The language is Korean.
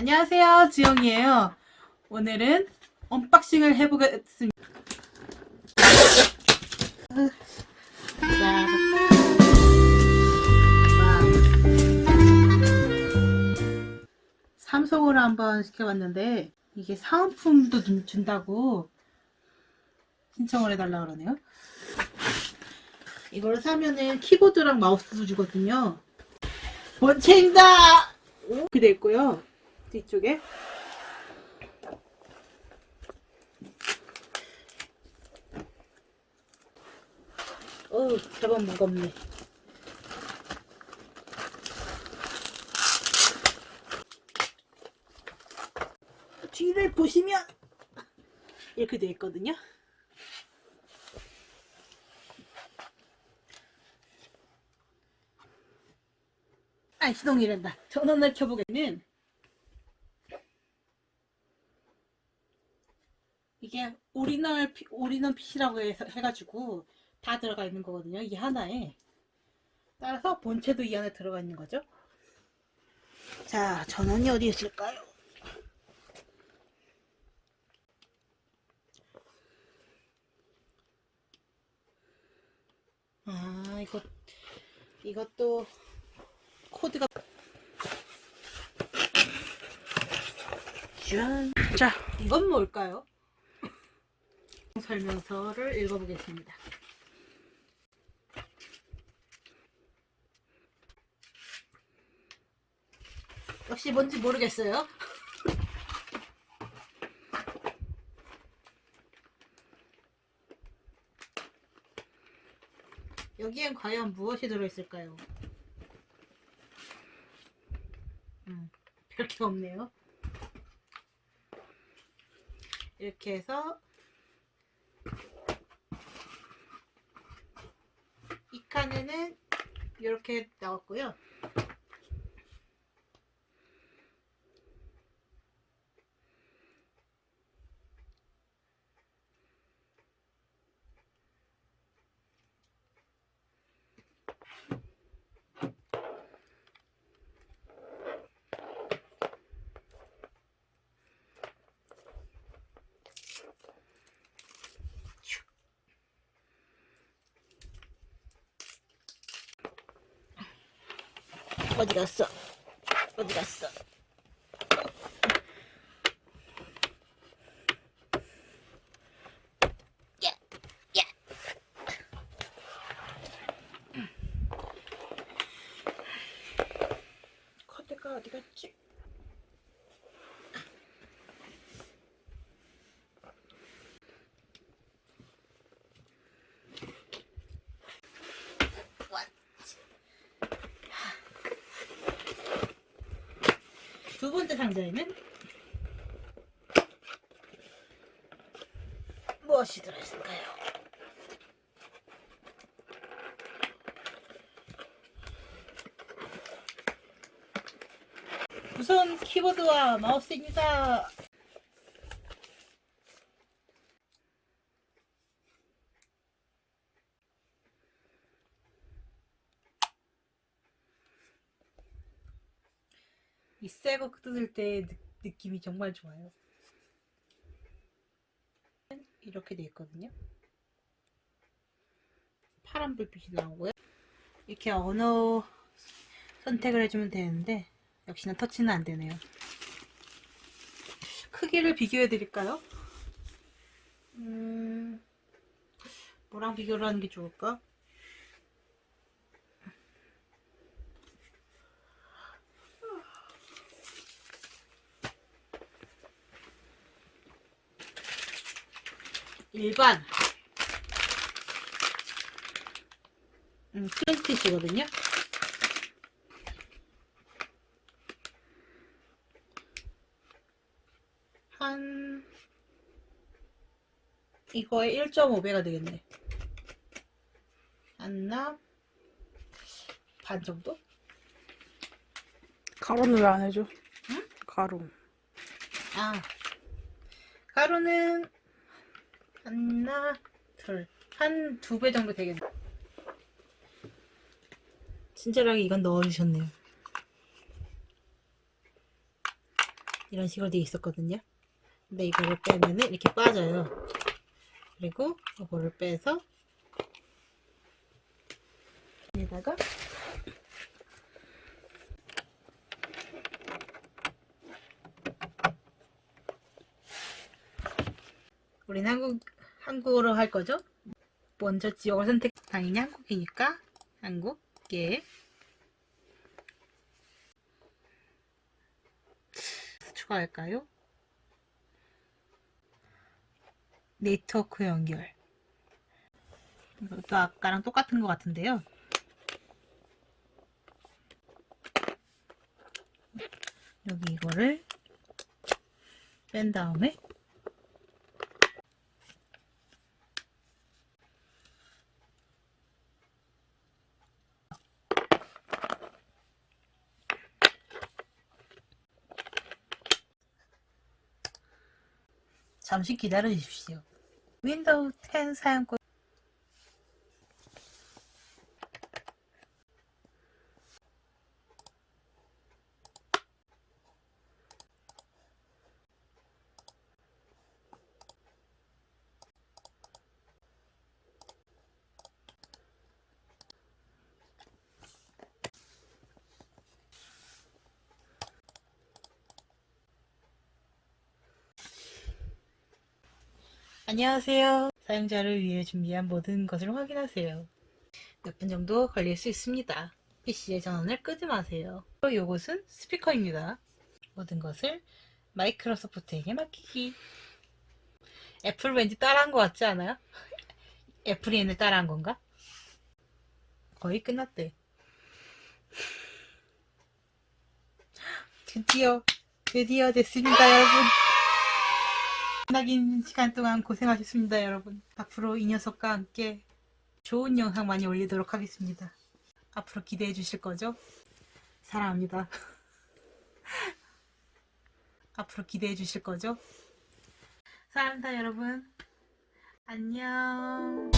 안녕하세요 지영이에요. 오늘은 unboxing을 해보겠습니다. 자, 삼성으로 한번 시켜봤는데 이게 사은품도 준- 준다고 신청을 해달라 그러네요. 이걸 사면은 키보드랑 마우스도 주거든요. 본체입니다! 이렇게 돼 있고요 뒤쪽에. 어우 제법 무겁네. 뒤를 보시면 이렇게 돼 있거든요. 아 시동이란다. 전원을 켜보겠는 이게 오리널 피- 오리널 핏이라고 해서 해가지고 다 들어가 있는 거거든요 이 하나에 따라서 본체도 이 안에 들어가 있는 거죠 자 전원이 어디 있을까요 아 이거 이것도 코드가 짠. 자 이건 뭘까요? 설명서를 읽어보겠습니다. 역시 뭔지 모르겠어요. 여기엔 과연 무엇이 들어있을까요? 음, 별게 없네요. 이렇게 해서 이 칸에는 이렇게 나왔고요. 어디 갔어? 어디 갔어? 야, 야. 코드가 어디 갔지? 두 번째 상자에는 무엇이 들어있을까요? 우선 키보드와 마우스입니다. 이 새거 뜯을 때 느, 느낌이 정말 좋아요. 이렇게 돼 있거든요. 파란 불빛이 나오고요. 이렇게 언어 선택을 해주면 되는데 역시나 터치는 안 되네요. 크기를 비교해 드릴까요? 음, 뭐랑 비교를 하는 게 좋을까? 일반 음, 플레이스티시거든요. 한 이거의 1.5배가 되겠네. 한나 반 정도? 가루는 왜 안 해줘? 응? 가루. 아 가루는 하나 둘한 두 배 정도 되겠네. 친절하게 이건 넣어주셨네요. 이런 식으로 돼 있었거든요. 근데 이거를 빼면은 이렇게 빠져요. 그리고 이거를 빼서 여기다가 우리는 한국 한국어로 할 거죠? 먼저 지역을 선택. 당연히 한국이니까 한국계. 추가할까요? 네트워크 연결. 이것도 아까랑 똑같은 것 같은데요. 여기 이거를 뺀 다음에 잠시 기다려 주십시오. 윈도우 10 사용권 안녕하세요. 사용자를 위해 준비한 모든 것을 확인하세요. 몇 분 정도 걸릴 수 있습니다. PC의 전원을 끄지 마세요. 이것은 스피커입니다. 모든 것을 마이크로소프트에게 맡기기. 애플 왠지 따라한 것 같지 않아요? 애플이 얘네 따라한 건가? 거의 끝났대. 드디어, 드디어 됐습니다, 여러분. 끝나긴 시간 동안 고생하셨습니다, 여러분. 앞으로 이 녀석과 함께 좋은 영상 많이 올리도록 하겠습니다. 앞으로 기대해 주실 거죠? 사랑합니다. 앞으로 기대해 주실 거죠? 사랑합니다, 여러분. 안녕.